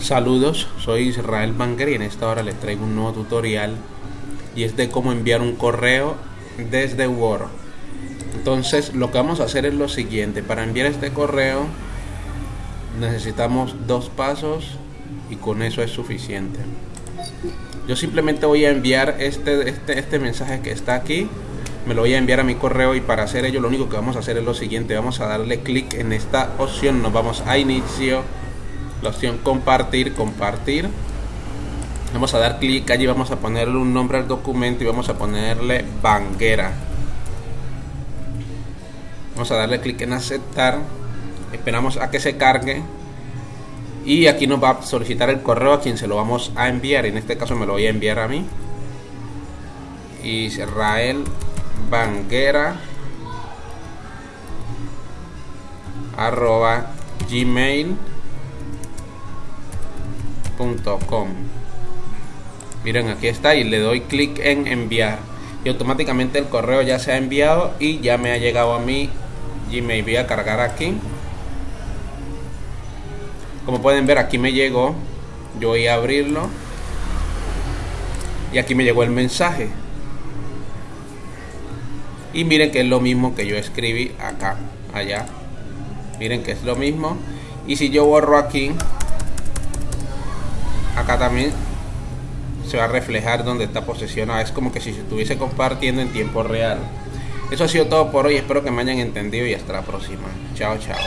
Saludos, soy Israel Banker y en esta hora les traigo un nuevo tutorial y es de cómo enviar un correo desde Word. Entonces lo que vamos a hacer es lo siguiente, para enviar este correo necesitamos dos pasos y con eso es suficiente. Yo simplemente voy a enviar este, este, este mensaje que está aquí, me lo voy a enviar a mi correo y para hacer ello lo único que vamos a hacer es lo siguiente, vamos a darle clic en esta opción, nos vamos a inicio la opción compartir, compartir. Vamos a dar clic allí, vamos a ponerle un nombre al documento y vamos a ponerle Banguera. Vamos a darle clic en aceptar. Esperamos a que se cargue. Y aquí nos va a solicitar el correo a quien se lo vamos a enviar. En este caso me lo voy a enviar a mí. Israel Banguera arroba gmail Miren, aquí está y le doy clic en enviar. Y automáticamente el correo ya se ha enviado y ya me ha llegado a mi Gmail. Voy a cargar aquí. Como pueden ver, aquí me llegó. Yo voy a abrirlo. Y aquí me llegó el mensaje. Y miren que es lo mismo que yo escribí acá, allá. Miren que es lo mismo. Y si yo borro aquí, acá también se va a reflejar donde está posicionado. Es como que si se estuviese compartiendo en tiempo real. Eso ha sido todo por hoy. Espero que me hayan entendido y hasta la próxima. Chao, chao.